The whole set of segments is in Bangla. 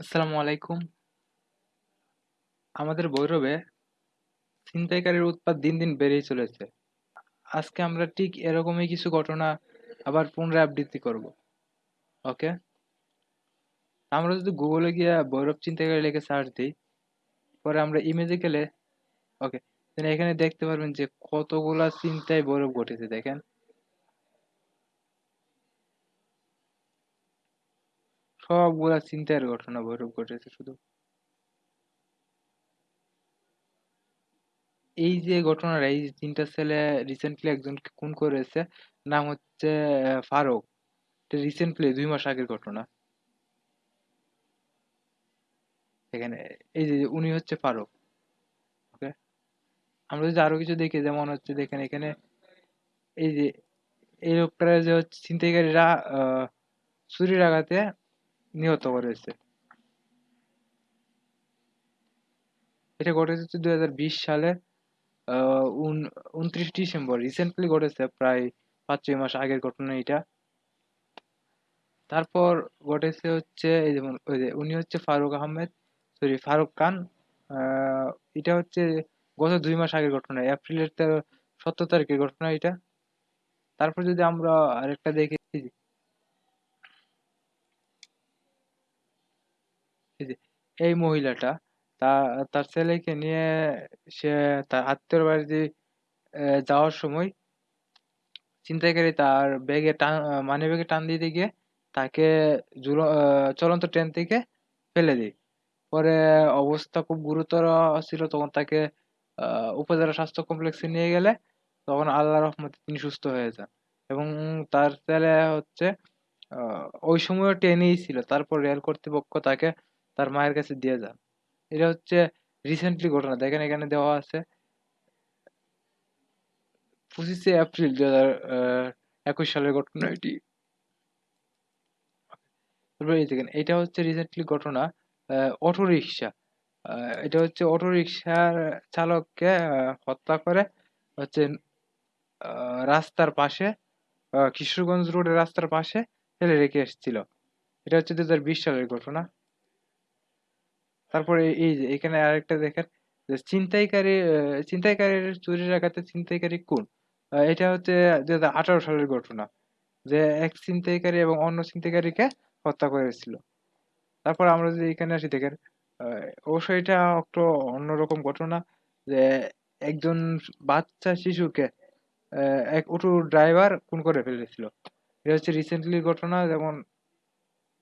আসসালামু আলাইকুম। আমাদের বৈরবে ছিনতাইকারীর উৎপাত দিন দিন বেড়েই চলেছে। আজকে আমরা ঠিক এরকমই কিছু ঘটনা আবার পুনরাবৃত্তি করব। ওকে? আমরা যদি গুগলে গিয়ে বৈরব ছিনতাইকারী লিখে সার্চ দিই, পরে আমরা ইমেজে গেলে, ওকে এখানে দেখতে পারবেন যে কতগুলা চিন্তায় বৈরব ঘটেছে, দেখেন। সবগুলা চিন্তার ঘটনা ভৈরব ঘটেছে শুধু। এই যে ঘটনাটা, এই তিনটা ছেলে রিসেন্টলি একজনকে খুন করেছে, নাম হচ্ছে ফারুক। রিসেন্টলি দুই মাস আগের ঘটনা। এখানে, এই যে উনি হচ্ছে ফারুক, ওকে? আমরা যদি আরও কিছু দেখি, যেমন হচ্ছে দেখেন এখানে, এই যে, এই লোকটা যে হচ্ছে ছিনতাইকারীরা চুরির আঘাতে নিহত করেছে এটা ঘটেছে দুই হাজার বিশ সালে উনত্রিশ ডিসেম্বর। রিসেন্টলি ঘটেছে প্রায় পাঁচ ছয় মাস আগের ঘটনা এটা। তারপর ঘটেছে হচ্ছে, এই যেমন, ওই যে উনি হচ্ছে ফারুক আহমেদ সরি ফারুক খান এটা হচ্ছে গত দুই মাস আগের ঘটনা, এপ্রিলের তেরো, সতেরো তারিখের ঘটনা এটা। তারপর যদি আমরা আরেকটা দেখি এই মহিলাটা, তা, তার ছেলেকে নিয়ে সে তার আত্মীয়র বাড়িতে যাওয়ার সময় ছিনতাইকারী তার ব্যাগে টান মানি ব্যাগে টান দিতে গিয়ে তাকে চলন্ত ট্রেন থেকে ফেলে দেয়। পরে অবস্থা খুব গুরুতর ছিল, তখন তাকে উপজেলা স্বাস্থ্য কমপ্লেক্সে নিয়ে গেলে তখন আল্লাহ রহমতে তিনি সুস্থ হয়ে যান। এবং তার ছেলে হচ্ছে ওই সময় ট্রেনেই ছিল। তারপর রেল কর্তৃপক্ষ তাকে তার মায়ের কাছে দিয়ে যান। এটা হচ্ছে রিসেন্টলি ঘটনা। দেখেন এখানে দেওয়া আছে পঁচিশে এপ্রিল দু হাজার একুশ সালের ঘটনা এটি। দেখেন, এটা হচ্ছে রিসেন্টলি ঘটনা অটো রিক্সা এটা হচ্ছে অটো রিক্সার চালককে হত্যা করে হচ্ছে রাস্তার পাশে কিশোরগঞ্জ রোডের রাস্তার পাশে ফেলে রেখে এসেছিল। এটা হচ্ছে দু হাজার বিশ সালের ঘটনা। তারপরে এই যে, এখানে আরেকটা দেখেন, যে ছিনতাইকারী ছিনতাইকারীর চুরি রাখাতে ছিনতাইকারী কোন? এটা হচ্ছে দু হাজার আঠারো সালের ঘটনা, যে এক ছিনতাইকারী এবং অন্য ছিনতাইকারীকে হত্যা করেছিল। তারপর আমরা যদি এখানে আসি, দেখেন অবশ্যই এটা একটু অন্যরকম ঘটনা, যে একজন বাচ্চা শিশুকে এক অটো ড্রাইভার খুন করে ফেলেছিল। এটা হচ্ছে রিসেন্টলি ঘটনা, যেমন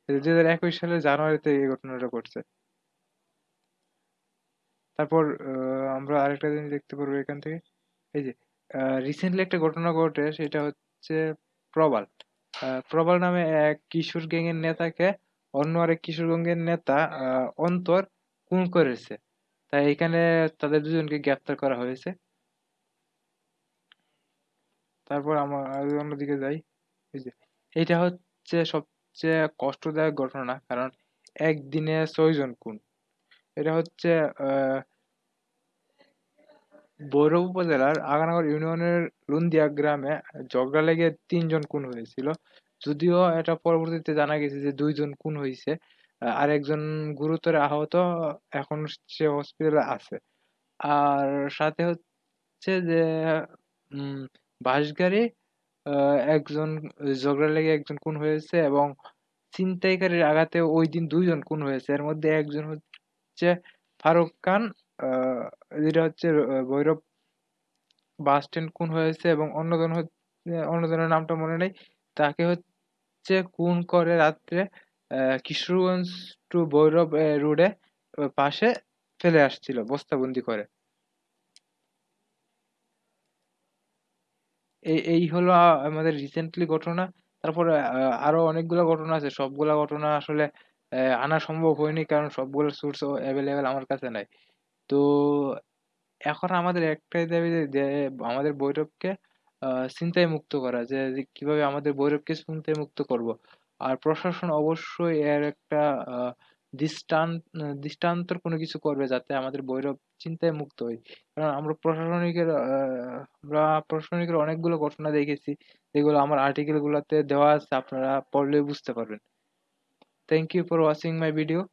দুই হাজার একুশ সালের জানুয়ারিতে এই ঘটনাটা ঘটছে। তারপর আমরা আরেকটা জিনিস দেখতে পারব এখান থেকে। এই যে রিসেন্টলি একটা ঘটনা ঘটে, সেটা হচ্ছে প্রবাল। প্রবাল নামে এক কিশোর গ্যাংয়ের নেতাকে অন্য আরেক কিশোর গ্যাংয়ের নেতা অন্তর খুন করেছে। তাই এখানে তাদের দুজনকে গ্রেফতার করা হয়েছে। তারপর আমার অন্যদিকে যাই। এই যে এটা হচ্ছে সবচেয়ে কষ্টদায়ক ঘটনা, কারণ একদিনে ছয়জন খুন। এটা হচ্ছে ভৈরব উপজেলার আগানগর ইউনিয়নের লুন্দিয়া গ্রামে ঝগড়া লেগে তিনজন খুন হয়েছিল। যদিও এটা পরবর্তীতে জানা গেছে যে দুইজন খুন হয়েছে আর একজন গুরুতর আহত এখন সে হসপিটালে আছে। আর সাথে হচ্ছে যে বাসগাড়ি একজন ঝগড়া লেগে একজন খুন হয়েছে এবং ছিনতাইকারীর আঘাতে ওই দিন দুইজন খুন হয়েছে। এর মধ্যে একজন হচ্ছে ফারুক খান যেটা হচ্ছে ভৈরব বাস স্ট্যান্ড খুন হয়েছে এবং অন্যজন অন্যজনের নামটা মনে নেই। তাকে হচ্ছে খুন করে রাত্রে কিশোরগঞ্জ টু ভৈরব রোডে পাশে ফেলে আসছিল, বস্তাবন্দি করে। এই এই হলো আমাদের রিসেন্টলি ঘটনা। তারপরে আরও অনেকগুলো ঘটনা আছে। সবগুলা ঘটনা আসলে আনা সম্ভব হয়নি কারণ সবগুলো সোর্স অ্যাভেলেবেল আমার কাছে নাই। তো এখন আমাদের একটাই দাবি যে আমাদের ভৈরবকে চিন্তায় মুক্ত করা, যে কীভাবে আমাদের ভৈরবকে চিন্তায় মুক্ত করব। আর প্রশাসন অবশ্যই এর একটা দৃষ্টান্ত দৃষ্টান্তর কোনো কিছু করবে যাতে আমাদের ভৈরব চিন্তায় মুক্ত হয়। কারণ আমরা প্রশাসনিকের আমরা প্রশাসনিকের অনেকগুলো ঘটনা দেখেছি। যেগুলো আমার আর্টিকেল গুলোতে দেওয়া আছে, আপনারা পড়লে বুঝতে পারবেন। Thank you for watching my video.